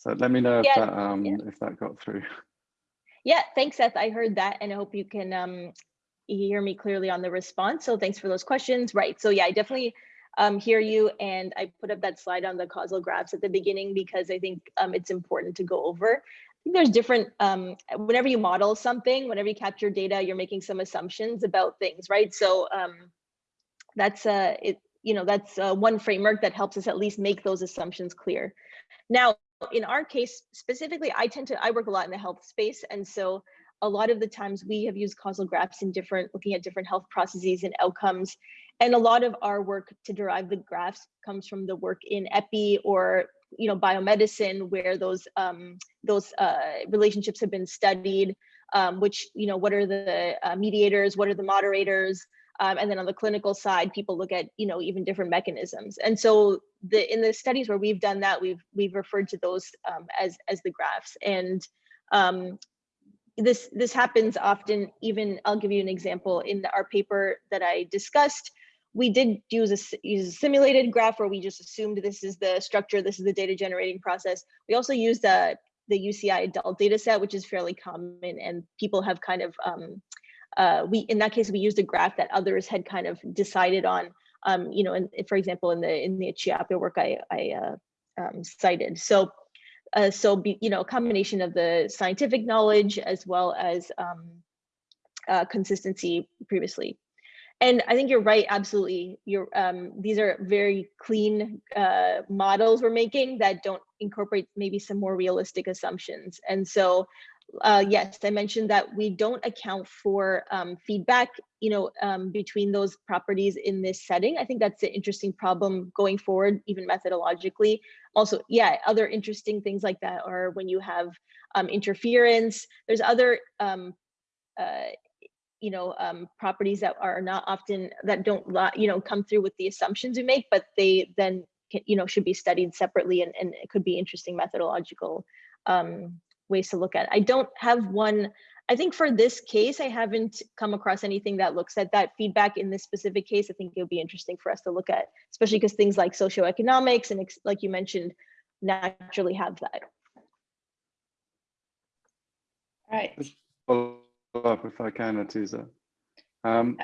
So let me know if that um, yeah. if that got through. Yeah, thanks, Seth. I heard that and I hope you can um, hear me clearly on the response. So thanks for those questions. Right. So yeah, I definitely um, hear you. And I put up that slide on the causal graphs at the beginning because I think um, it's important to go over. I think there's different, um, whenever you model something, whenever you capture data, you're making some assumptions about things, right? So um, that's uh, it, you know, that's uh, one framework that helps us at least make those assumptions clear. Now, in our case specifically, I tend to, I work a lot in the health space. And so a lot of the times we have used causal graphs in different, looking at different health processes and outcomes. And a lot of our work to derive the graphs comes from the work in epi or you know biomedicine where those um, those uh, relationships have been studied um, which you know what are the uh, mediators what are the moderators um, and then on the clinical side people look at you know even different mechanisms. And so the in the studies where we've done that we've we've referred to those um, as as the graphs. And um, this this happens often even i'll give you an example. In our paper that i discussed we did use a, use a simulated graph where we just assumed this is the structure this is the data generating process. We also used the the uci adult data set which is fairly common and people have kind of um, uh, we in that case we used a graph that others had kind of decided on um, you know for example in the in the Chiappa work i i uh, um, cited. So uh, so be, you know a combination of the scientific knowledge as well as um, uh, consistency previously. And i think you're right absolutely. You're um, these are very clean uh, models we're making that don't incorporate maybe some more realistic assumptions. And so uh, yes i mentioned that we don't account for um, feedback you know um, between those properties in this setting. I think that's an interesting problem going forward even methodologically. Also yeah other interesting things like that are when you have um, interference. There's other um, uh, you know um, properties that are not often that don't you know come through with the assumptions you make but they then can, you know should be studied separately and, and it could be interesting methodological um, ways to look at it. i don't have one i think for this case i haven't come across anything that looks at that feedback in this specific case i think it would be interesting for us to look at especially because things like socioeconomics and ex- like you mentioned naturally have that Right. follow up if I can, Atoosa. Um,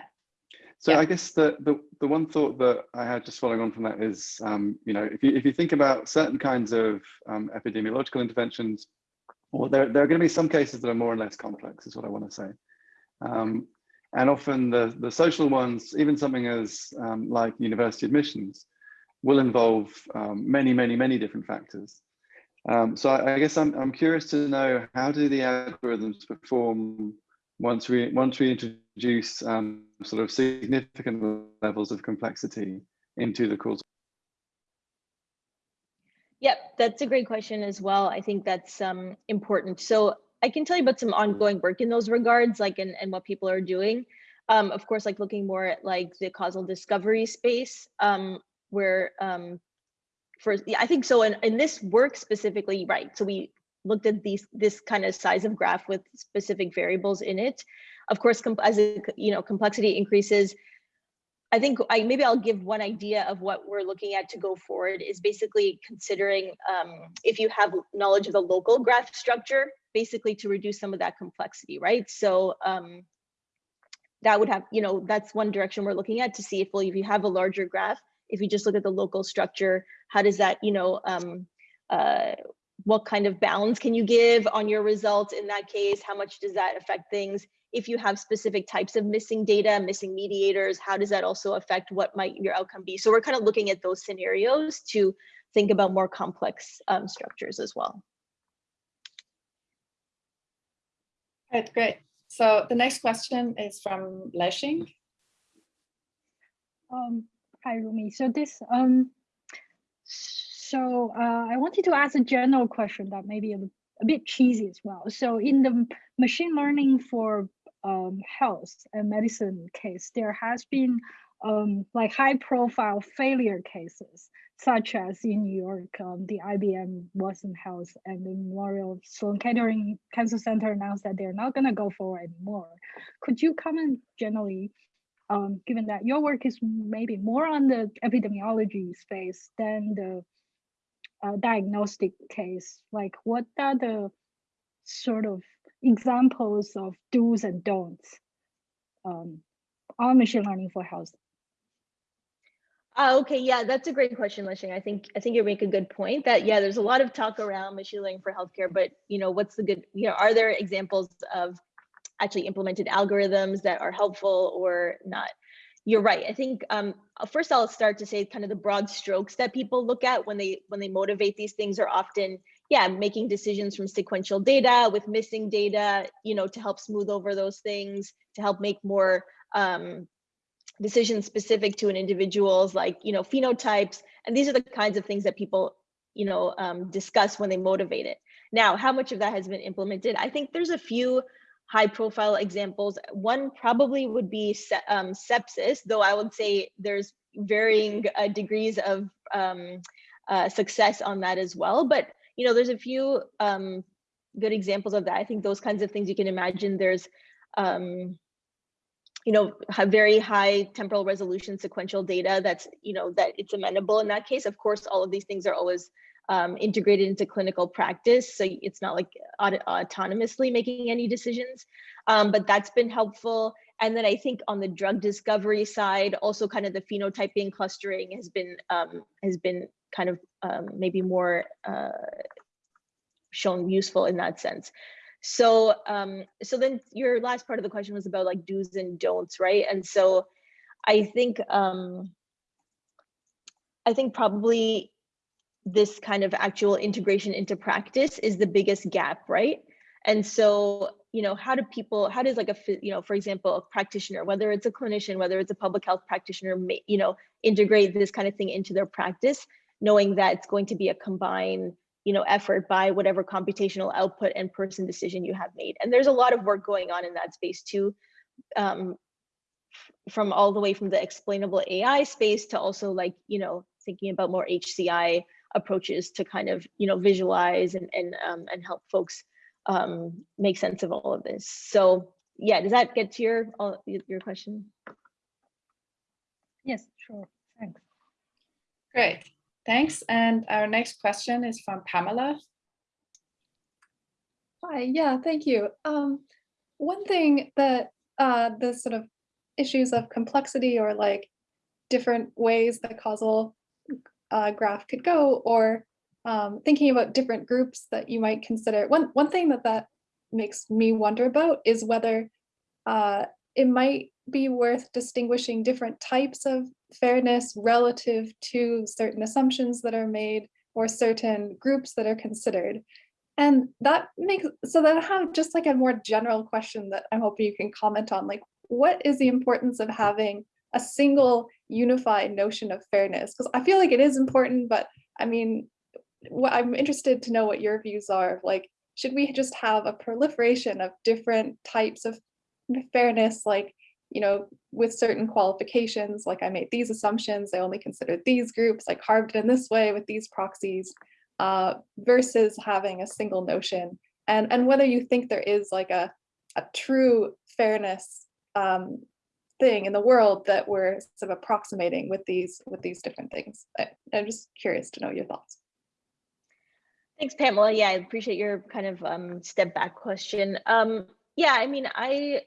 so Yeah. I guess the, the the one thought that I had just following on from that is, um, you know, if you if you think about certain kinds of um, epidemiological interventions, or there, there are going to be some cases that are more or less complex is what I want to say. Um, and often the, the social ones, even something as um, like university admissions, will involve um, many, many, many different factors. Um, so I, I, guess I'm, I'm curious to know how do the algorithms perform once we once we introduce um, sort of significant levels of complexity into the course. That's a great question as well. I think that's um, important. So I can tell you about some ongoing work in those regards, like and, and what people are doing. Um, of course, like looking more at like the causal discovery space, um, where um, for yeah, I think so. In, in this work specifically, right? So we looked at these this kind of size of graph with specific variables in it. Of course, as you know complexity increases, I think I maybe I'll give one idea of what we're looking at to go forward is basically considering um, if you have knowledge of the local graph structure, basically to reduce some of that complexity, right? So um, that would have, you know, that's one direction we're looking at to see if, well, if you have a larger graph, if you just look at the local structure, how does that, you know, um, uh, what kind of bounds can you give on your results in that case? How much does that affect things? If you have specific types of missing data, missing mediators, how does that also affect what might your outcome be? So we're kind of looking at those scenarios to think about more complex um, structures as well. Right, great. So the next question is from Leshing. Um, hi, Rumi. So this, um, so uh, I wanted to ask a general question that may be a, a bit cheesy as well. So in the machine learning for um, health and medicine case, there has been um, like high profile failure cases, such as in New York, um, the IBM Watson Health and the Memorial Sloan Kettering Cancer Center announced that they're not going to go forward anymore. Could you comment generally, um, given that your work is maybe more on the epidemiology space than the uh, diagnostic case, like what are the sort of examples of do's and don'ts um, on machine learning for health? Uh, okay, yeah, that's a great question, Lishing. I think I think you make a good point that yeah, there's a lot of talk around machine learning for healthcare, but you know, what's the good, you know, are there examples of actually implemented algorithms that are helpful or not? You're right. I think um, first I'll start to say kind of the broad strokes that people look at when they when they motivate these things are often yeah, making decisions from sequential data with missing data, you know, to help smooth over those things, to help make more um, decisions specific to an individual's like, you know, phenotypes. And these are the kinds of things that people, you know, um, discuss when they motivate it. Now, how much of that has been implemented? I think there's a few high profile examples. One probably would be um, sepsis, though I would say there's varying uh, degrees of um, uh, success on that as well. But you know, there's a few um, good examples of that. I think those kinds of things you can imagine. There's, um, you know, very high temporal resolution sequential data that's, you know, that it's amenable in that case. Of course, all of these things are always um, integrated into clinical practice. So it's not like aut autonomously making any decisions, um, but that's been helpful. And then I think on the drug discovery side, also kind of the phenotyping clustering has been um, has been kind of um, maybe more uh, shown useful in that sense. So, um, so then your last part of the question was about like do's and don'ts, right? And so I think, um, I think probably this kind of actual integration into practice is the biggest gap, right? And so, you know, how do people, how does like a, you know, for example, a practitioner, whether it's a clinician, whether it's a public health practitioner, you know, integrate this kind of thing into their practice knowing that it's going to be a combined you know effort by whatever computational output and person decision you have made. And there's a lot of work going on in that space too um, from all the way from the explainable ai space to also like you know thinking about more hci approaches to kind of you know visualize and and um, and help folks um, make sense of all of this. So yeah does that get to your your question? Yes sure. Thanks. Great Thanks. And our next question is from Pamela. Hi, yeah, thank you. Um, one thing that uh, the sort of issues of complexity or like different ways the causal uh, graph could go, or um, thinking about different groups that you might consider, one, one thing that that makes me wonder about is whether uh, it might be worth distinguishing different types of fairness relative to certain assumptions that are made or certain groups that are considered. And that makes, so that I have just like a more general question that I'm hoping you can comment on, like what is the importance of having a single unified notion of fairness? Because I feel like it is important, but I mean, what I'm interested to know what your views are of like, should we just have a proliferation of different types of fairness, like, you know, with certain qualifications, like I made these assumptions, I only considered these groups, I carved it in this way with these proxies, uh, versus having a single notion. And, and whether you think there is like a, a true fairness um, thing in the world that we're sort of approximating with these with these different things. I, I'm just curious to know your thoughts. Thanks, Pamela. Yeah, I appreciate your kind of um, step back question. Um, yeah, I mean, I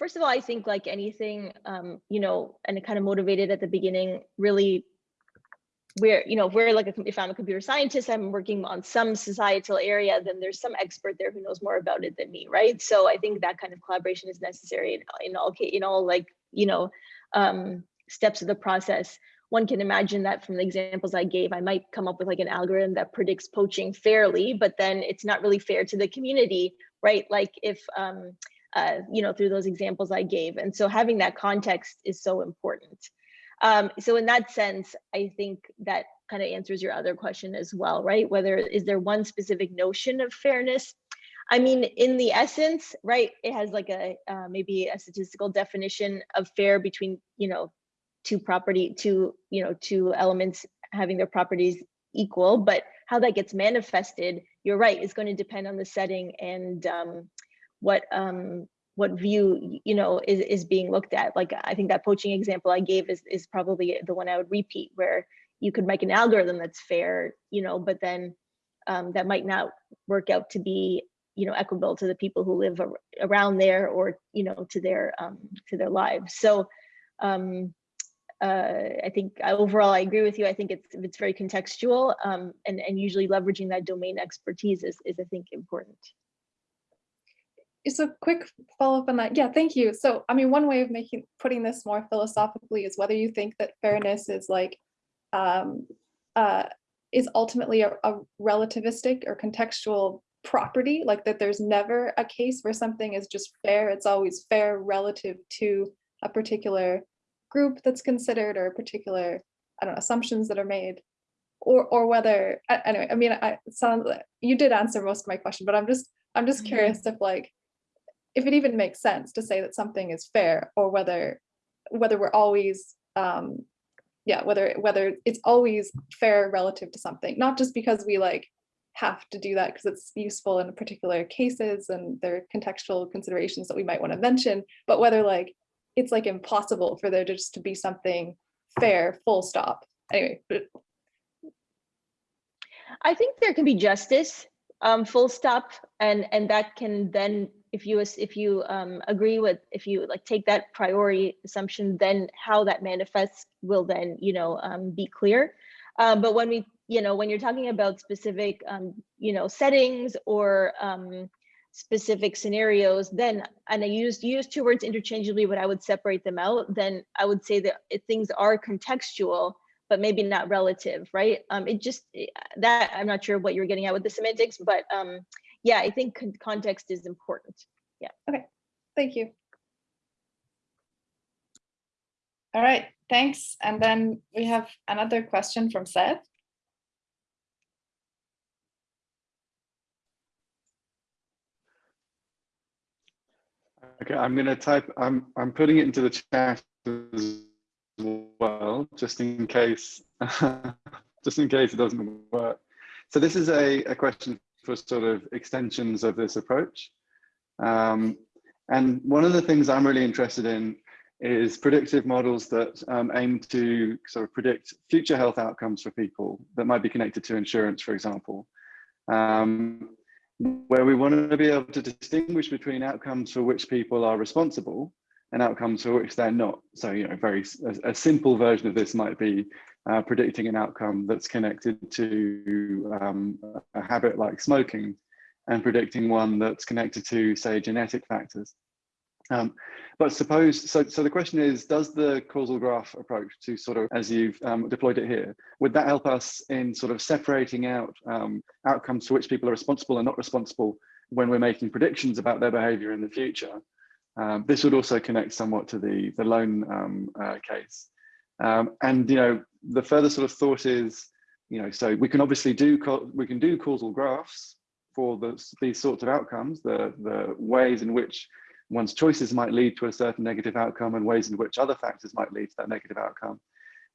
first of all, I think like anything, um, you know, and kind of motivated at the beginning, really we're, you know, if we're like, a, if I'm a computer scientist, I'm working on some societal area, then there's some expert there who knows more about it than me, right? So I think that kind of collaboration is necessary in, in all, in all like, you know, um, steps of the process. One can imagine that from the examples I gave, I might come up with like an algorithm that predicts poaching fairly, but then it's not really fair to the community, right? Like if, um, uh, you know, through those examples I gave. And so having that context is so important. Um, so in that sense, I think that kind of answers your other question as well, right? Whether is there one specific notion of fairness? I mean, in the essence, right, it has like a uh, maybe a statistical definition of fair between, you know, two property, two, you know, two elements having their properties equal, but how that gets manifested, you're right, is going to depend on the setting and um, what um, what view you know is, is being looked at. Like i think that poaching example i gave is, is probably the one i would repeat where you could make an algorithm that's fair you know but then um, that might not work out to be you know equitable to the people who live ar around there or you know to their um, to their lives. So um, uh, I think overall I agree with you. I think it's it's very contextual um, and and usually leveraging that domain expertise is is I think important so quick follow-up on that. Yeah, thank you. So, I mean, one way of making putting this more philosophically is whether you think that fairness is like um, uh, is ultimately a, a relativistic or contextual property, like that there's never a case where something is just fair. It's always fair relative to a particular group that's considered or a particular, I don't know, assumptions that are made. Or, or whether anyway, I mean, I sound you did answer most of my question, but I'm just I'm just Mm-hmm. curious if like if it even makes sense to say that something is fair or whether whether we're always um yeah whether whether it's always fair relative to something not just because we like have to do that because it's useful in particular cases and there are contextual considerations that we might want to mention but whether like it's like impossible for there just to be something fair full stop. Anyway I think there can be justice, um, full stop, and and that can then, if you if you um, agree with, if you like take that priority assumption, then how that manifests will then you know um, be clear. Um, but when we, you know, when you're talking about specific, um, you know, settings or um, specific scenarios, then and I used use two words interchangeably, but I would separate them out. Then I would say that things are contextual but maybe not relative, right? Um, it just eh, that I'm not sure what you're getting at with the semantics, but um, yeah, I think con- context is important. Yeah. Okay. Thank you All right, thanks. And then we have another question from Seth. Okay, I'm gonna type, I'm, I'm putting it into the chat as well, just in case, just in case it doesn't work. So this is a, a question for sort of extensions of this approach. Um, and one of the things I'm really interested in is predictive models that um, aim to sort of predict future health outcomes for people that might be connected to insurance, for example. Um, where we want to be able to distinguish between outcomes for which people are responsible and outcomes for which they're not. So, you know, very a simple version of this might be uh, predicting an outcome that's connected to um, a habit like smoking and predicting one that's connected to, say, genetic factors. Um, but suppose, so, so the question is, does the causal graph approach to sort of, as you've um, deployed it here, would that help us in sort of separating out um, outcomes for which people are responsible and not responsible when we're making predictions about their behavior in the future? Um, this would also connect somewhat to the, the loan um, uh, case. Um, and, you know, the further sort of thought is, you know, so we can obviously do, we can do causal graphs for the, these sorts of outcomes, the, the ways in which one's choices might lead to a certain negative outcome and ways in which other factors might lead to that negative outcome.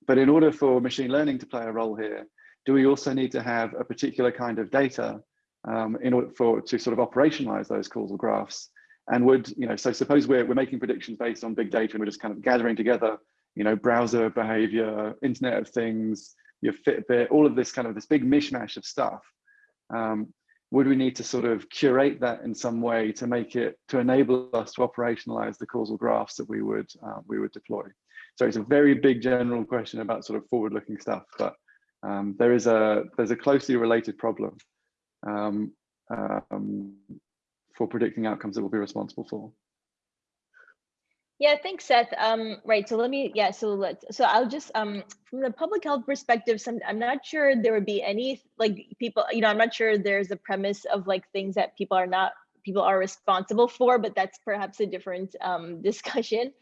But in order for machine learning to play a role here, do we also need to have a particular kind of data um, in order for to sort of operationalize those causal graphs? And would, you know, so suppose we're, we're making predictions based on big data and we're just kind of gathering together, you know, browser behavior, Internet of Things, your Fitbit, all of this kind of this big mishmash of stuff. Um, would we need to sort of curate that in some way to make it to enable us to operationalize the causal graphs that we would uh, we would deploy so it's a very big general question about sort of forward looking stuff but um, there is a there's a closely related problem um, um, for predicting outcomes that we'll be responsible for Yeah, thanks, Seth. Um, right, so let me, yeah, so let's, so I'll just, um, from the public health perspective, some, I'm not sure there would be any, like, people, you know, I'm not sure there's a premise of like things that people are not, people are responsible for, but that's perhaps a different, um, discussion.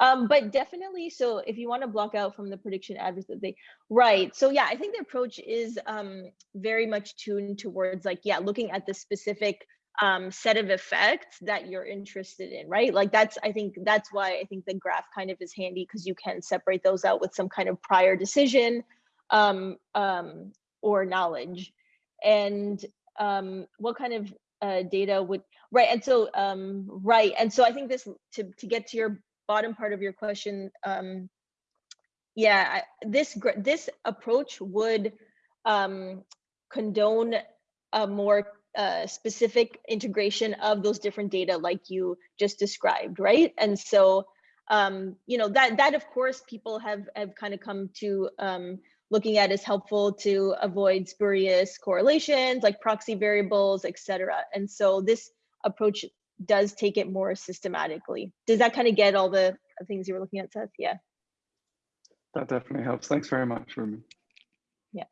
Um, but definitely, so if you want to block out from the prediction advocacy, right. So yeah, I think the approach is um, very much tuned towards like, yeah, looking at the specific um, set of effects that you're interested in, right? Like that's, I think that's why I think the graph kind of is handy because you can separate those out with some kind of prior decision um, um, or knowledge. And um, what kind of uh, data would, right, and so, um, right, and so I think this, to, to get to your bottom part of your question, um, yeah, this, this approach would um, condone a more uh, specific integration of those different data like you just described, right? And so, um, you know, that that of course people have have kind of come to um, looking at as helpful to avoid spurious correlations like proxy variables, et cetera. And so this approach does take it more systematically. Does that kind of get all the things you were looking at, Seth? Yeah. that definitely helps thanks very much Rumi. Yeah.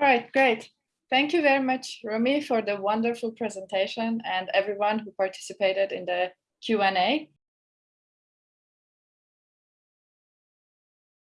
All right, great. Thank you very much, Rumi, for the wonderful presentation and everyone who participated in the Q&A.